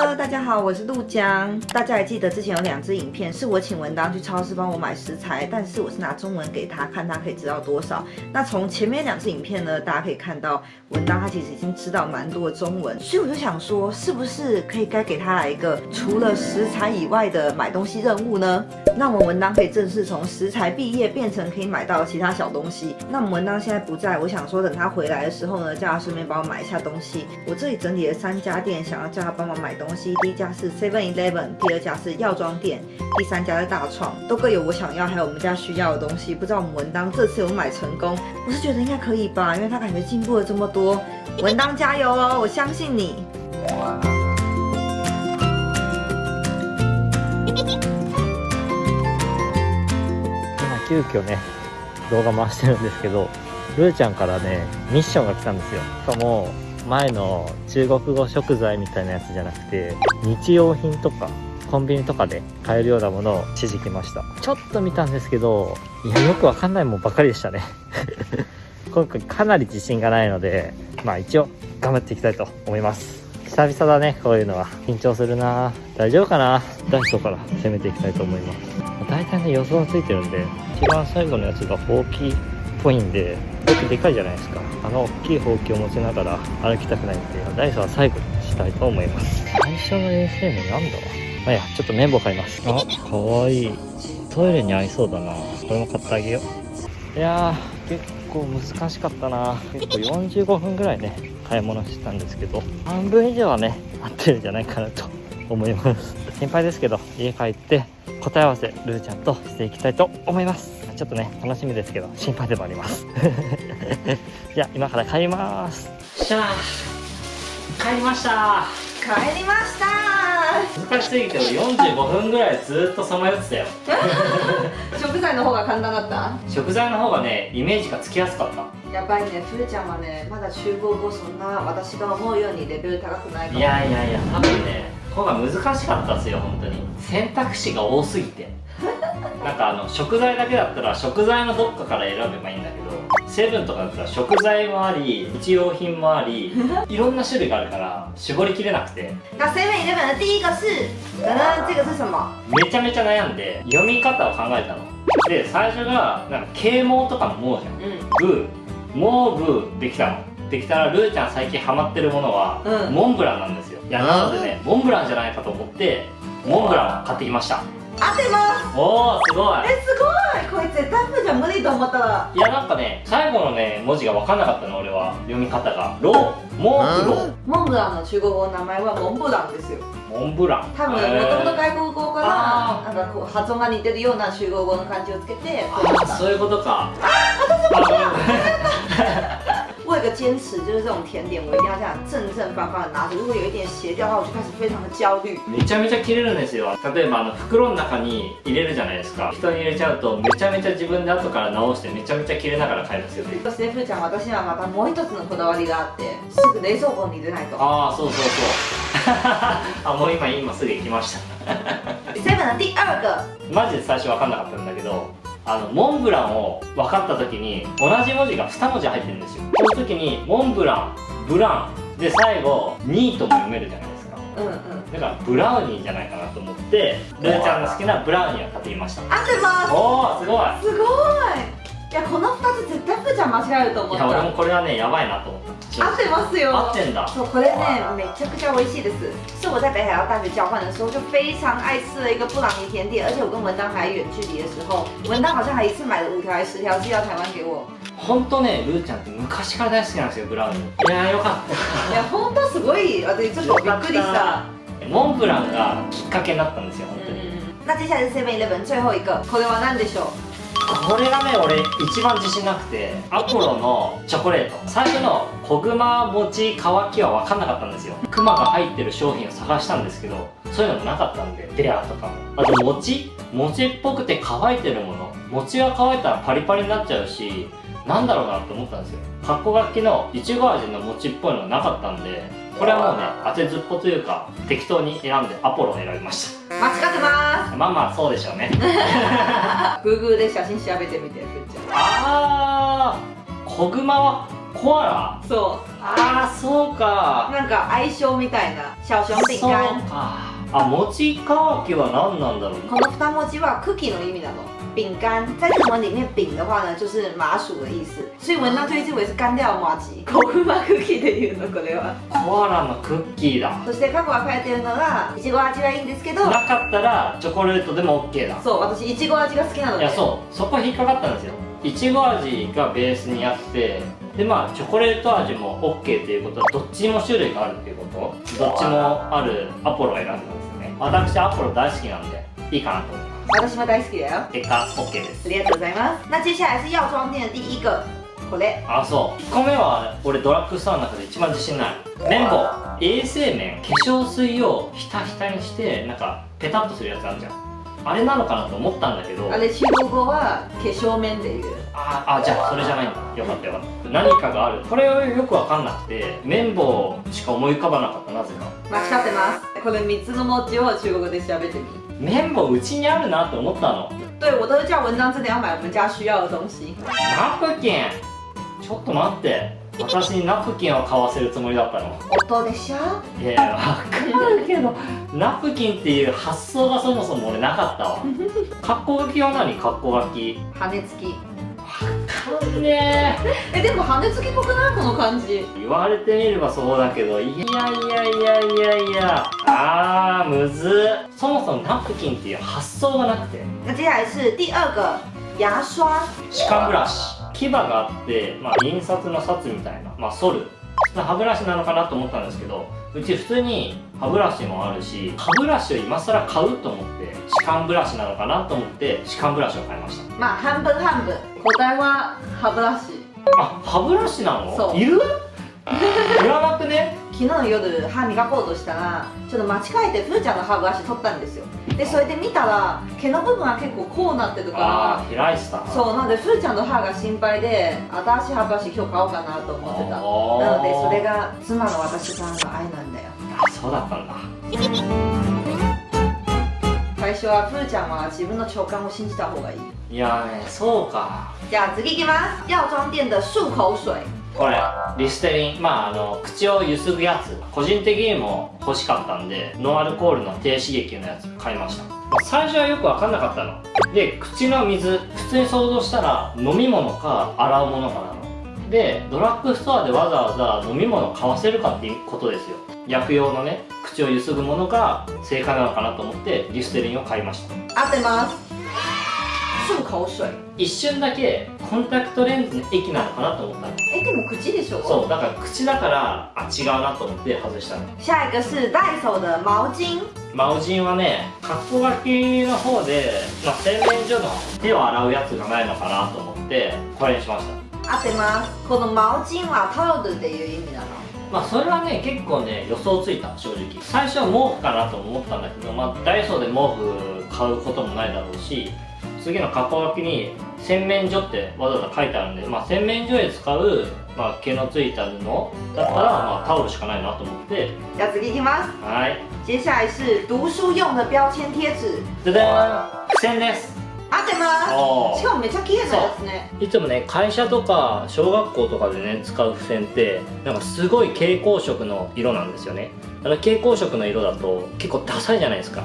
Hello，大家好，我是陆江。大家还记得之前有两支影片，是我请文当去超市帮我买食材，但是我是拿中文给他看，他可以知道多少。那从前面两支影片呢，大家可以看到文当他其实已经知道蛮多的中文，所以我就想说，是不是可以该给他来一个除了食材以外的买东西任务呢？那我们文当可以正式从食材毕业变成可以买到其他小东西。那我们文当现在不在，我想说等他回来的时候呢，叫他顺便帮我买一下东西。我这里整理了三家店，想要叫他帮忙买东西。第一家是 Seven Eleven，第二家是药妆店，第三家是大创，都各有我想要还有我们家需要的东西。不知道我们文当这次有买成功？我是觉得应该可以吧，因为他感觉进步了这么多。文当加油哦，我相信你。今急遽ね動画回してるんですけどルーちゃんからねミッションが来たんですよしかも 前の中国語食材みたいなやつじゃなくて日用品とかコンビニとかで買えるようなものを指示来ました。ちょっと見たんですけどいやよくわかんないもんばかりでしたね。今回かなり自信がないのでまあ一応頑張っていきたいと思います。久々だねこういうのは。緊張するな。大丈夫かな？ダイソーから攻めていきたいと思います。大体ね予想がついてるんで一番最後のやつがほうきっぽいんでこうやってでかいじゃないですか。あの大きいほうきを持ちながら歩きたくないんでダイソーは最後にしたいと思います。最初の衛生面なんだまあいやちょっと綿棒買います。あかわいい。トイレに合いそうだな。これも買ってあげよう。いやー結構難しかったな。結構45分ぐらいね買い物してたんですけど半分以上はね合ってるんじゃないかなと思います。心配ですけど家帰って答え合わせルーちゃんとしていきたいと思いますちょっとね楽しみですけど心配でもあります。じゃあ今から帰ります。しゃあ帰りました。帰りました。難しすぎて俺45分ぐらいずっとさまよってたよ。食材の方が簡単だった？食材の方がねイメージがつきやすかった。やばいね、ふーちゃんはね、まだ中国語そんな私が思うようにレベル高くないかも。いやいやいや、多分ね、方が難しかったですよ、本当に。選択肢が多すぎてなんかあの食材だけだったら食材のどっかから選べばいいんだけどセブンとかだったら食材もあり日用品もあり いろんな種類があるから絞りきれなくて。那 Seven Eleven 的第一个是这个是什么めちゃめちゃ悩んで読み方を考えたの。で最初がなんか啓蒙とかの「も」じゃん、うん、ブー。モーブーできたの。できたらルーちゃん最近ハマってるものは、うん、モンブランなんですよ。いやなのでねモンブランじゃないかと思ってモンブランを買ってきました合ってます。おおすごい。えすごい。こいつ絶対無じゃ無理と思った。らいやなんかね最後のね文字が分かんなかったの俺は。読み方が。ロモンブロモンブランの中国語の名前はモンブランですよ。モンブラン。多分もともと外国語からなんかこう発音が似てるような中国語の漢字をつけてあそういうことか。あ私もそう我有个坚持，就是这种甜点，我一定要这样正正方方的拿着。如果有一点斜掉的话，我就开始非常的焦虑。めちゃめちゃ切れるんですよ。例えばあの袋の中に入れるじゃないですか。人に入れちゃうとめちゃめちゃ自分で後から直してめちゃめちゃ切れながら買いますよ。そしてふーちゃん、私はまたもう一つのこだわりがあって、すぐ冷蔵庫に入れないと。ああ、そうそうそう。あ、もう今今すぐ行きました。セブンの第二个。マジで最初分かんなかったんだけど。あのモンブランを分かった時に同じ文字が2文字入ってるんですよ。その時にモンブランブランで最後ニートも読めるじゃないですか。うんうん。だからブラウニーじゃないかなと思ってルーちゃんの好きなブラウニーを買ってきました。合ってます。おおすごい。すごいいやこの2つ絶対ふーちゃん間違えると思ったいや俺もこれはねやばいなと思った。合ってますよ。合ってんだ。そうこれねめちゃくちゃ美味しいです。是我在北海道大学交换的时候就非常爱吃的一个布朗尼甜点而且我跟文当还远距离的时候文当好像还一次买了五条还是十条寄到台湾给我本当ねルーちゃんって昔から大好きなんですよブラウニーいやよかった。いや本当すごい。私ちょっとびっくりした。モンブランがきっかけになったんですよ本当に、那接下来是 Seven Eleven 最後一个これは何でしょう？これがね俺一番自信なくてアポロのチョコレート。最初の小熊餅乾きは分かんなかったんですよ。クマが入ってる商品を探したんですけどそういうのもなかったんでデアとかも。あと餅？餅っぽくて乾いてるもの。餅が乾いたらパリパリになっちゃうしなんだろうなって思ったんですよ。格好書きのいちご味の餅っぽいのがなかったんでこれはもうね当てずっぽというか適当に選んでアポロを選びました。間違ってます。まあまあそうでしょうね。Google で写真調べてみてふっちゃん。ああ小熊はコアラ？そああそううか。なんか相性みたいな小熊饼そう干か。あ餅乾きは何なんだろうこの二文字はクッキーの意味なの饼干在日文里面饼的话呢就是麻薯的意思。所以文章就一直以为是干掉麻吉。コフマクッキーで言うのこれはコアラのクッキーだ。そして過去は書いてるのがいちご味はいいんですけど。なかったらチョコレートでも OK だ。そう私いちご味が好きなのでいやそう。そこ引っかかったんですよ。いちご味がベースにあってでまあチョコレート味も OK っていうこと。はどっちにも種類があるっていうこと。どっちもあるアポロを選んだんですよね。私アポロ大好きなんでいいかなと思います私も大好きだよ。結果 OK です。ありがとうございます。那接下来是药妆店的第一个。これ。あそう。1個目は俺ドラッグストアの中で一番自信ない。綿棒。衛生面化粧水をひたひたにしてなんかペタッとするやつあるじゃん。あれなのかなと思ったんだけど。あれ中国語は化粧面っていう。ああじゃあそれじゃないんだ。よかったよかった。何かがある。これはよくわかんなくて綿棒しか思い浮かばなかったなぜか。間違ってます。これ3つの文字を中国語で調べてみ綿棒うちにあるなって思ったの。对我都是叫文章真的要买我们家需要的东西。ナプキン。ちょっと待って。私にナプキンを買わせるつもりだったの。音でしょ？いやいやわかるけど。ナプキンっていう発想がそもそも俺なかったわ。格好書きは何？格好書き羽根付きかんね。えでも羽根付きっぽくないこの感じ。え言われてみればそうだけどいやいやいやいやいや。あーむず。っそもそもナプキンっていう発想がなくて。那接下来是第二个牙刷歯間ブラシ。牙があって、まあ、印刷の札みたいな、まあ、剃る歯ブラシなのかなと思ったんですけどうち普通に歯ブラシもあるし歯ブラシを今更買うと思って歯間ブラシなのかなと思って歯間ブラシを買いました。まあ半分半分。答えは歯ブラシ。あ歯ブラシなの？そう。いる？いらなくね？昨日の夜歯磨こうとしたらちょっと間違えてふーちゃんの歯ブラシ取ったんですよ。でそれで見たら毛の部分は結構こうなってるあかあ開いてた。らそうなのでふーちゃんの歯が心配で新しい歯ブラシ今日買おうかなと思ってた。なのでそれが妻の私からの愛なんだよ。あそうだったんだ。最初はふーちゃんは自分の直感を信じた方がいい。いやねそうか。じゃあ次いきます。药妆店的漱口水これリステリンまああの口をゆすぐやつ個人的にも欲しかったんでノンアルコールの低刺激のやつ買いました。最初はよく分かんなかったの。で口の水普通に想像したら飲み物か洗うものかなの。でドラッグストアでわざわざ飲み物買わせるかっていうことですよ。薬用のね口をゆすぐものが正解なのかなと思ってリステリンを買いました。合ってます。漱口水一瞬だけコンタクトレンズの液なのかなと思ったの。えでも口でしょ？そうだから口だからあ違うなと思って外したの。下一个是ダイソー的毛巾マオジンはね格好書きの方で、まあ、洗面所の手を洗うやつがないのかなと思ってこれにしました。合ってます。この毛巾はタオルっていう意味なの？まあそれはね結構ね予想ついた正直。最初は毛布かなと思ったんだけど、まあ、ダイソーで毛布買うこともないだろうし次の格好書きに洗面所ってわざわざ書いてあるんで、まあ、洗面所で使う、まあ、毛のついた布だったら、まあ、タオルしかないなと思って。じゃあ次いきます。はい。接下来是读书用的标签贴紙ででーん。付箋です。合ってます？しかもめっちゃ綺麗なやつね。いつもね会社とか小学校とかでね使う付箋ってなんかすごい蛍光色の色なんですよね。あの蛍光色の色だと結構ダサいじゃないですか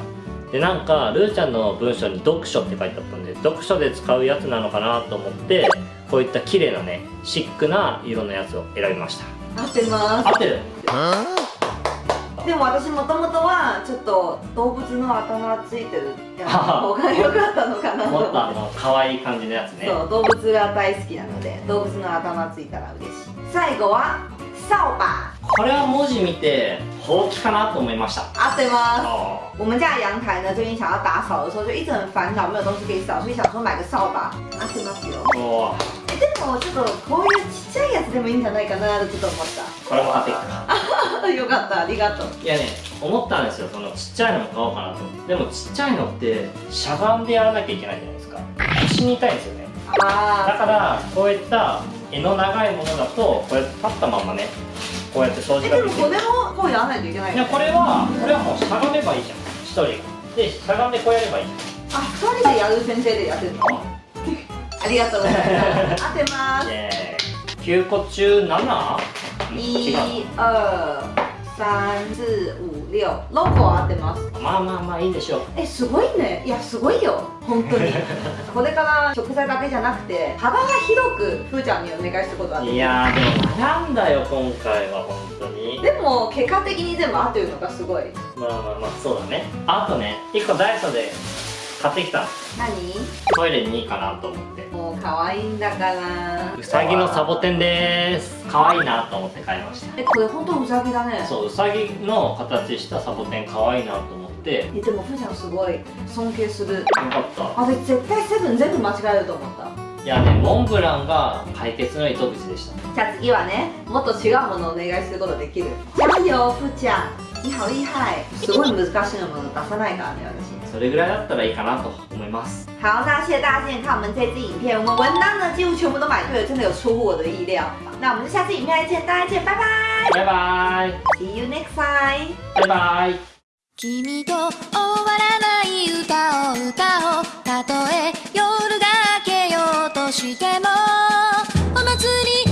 でなんかルーちゃんの文章に読書って書いてあったんで読書で使うやつなのかなと思ってこういった綺麗なねシックな色のやつを選びました。合ってま合ってる。すでも私もともとはちょっと動物の頭がついてるやつの方が良かったのかなと。もっとあの可愛い感じのやつね。そう動物が大好きなので動物の頭ついたら嬉しい。最後は扫把これは文字見てほうきかなと思いました。合ってます。あ我们家的阳台呢，最近想要打扫的时候，就一直很烦恼，没有东西可以扫，所以想说买个扫把。合ってますよ。ー。おでもちょっとこういうちっちゃいやつでもいいんじゃないかなとちょっと思っこれも買ってきたた。よかった、ありがとう。いやね思ったんですよ。そのちっちゃいのも買おうかなとでもちっちゃいのってしゃがんでやらなきゃいけないじゃないですか。腰に痛いんですよね。だあからこういった柄の長いものだとこうやって立ったままねこうやって掃除ができる。もこれもこうやらないといけないいやこれはこれはもうしゃがめばいいじゃん。一人。がでしゃがんでこうやればいいあ、二人でやる先生でやってるの。ありがとうございます。合ってます。イ。エーイ。9個中 7? 違う。一二三四五六ロゴ合ってます。まあまあまあいいでしょう。えすごいね。いやすごいよ。本当に。これから食材だけじゃなくて幅が広くふーちゃんにお願いすることがでいやーでも悩んだよ今回は本当に。でも結果的に全部合ってるのがすごい。まあまあまあそうだね。あとね1個ダイソーで買ってきた。の何？トイレにいいかなと思って。もう可愛いんだから。うさぎのサボテンです。可愛いなと思って買いました。えこれ本当うさぎだね。そううさぎの形したサボテン可愛いなと思って。えでもふーちゃんすごい尊敬する。よかった。あれ絶対セブン全部間違えると思った。いやねモンブランが解決の糸口でした。じゃあ次はねもっと違うものをお願いすることできる。加油ふーちゃん。你好厉害すごい難しいもの出さないからね私それぐらいだったらいいかなと思います。好，那谢谢大家今天看我们这支影片，我们文档呢几乎全部都买对了，真的有出乎我的意料。那我们就下次影片再见，大家见，拜拜。バイバイ，See you next time。バイバイ君と終わらない歌を歌おう。たとえ夜が明けようとしてもお祭り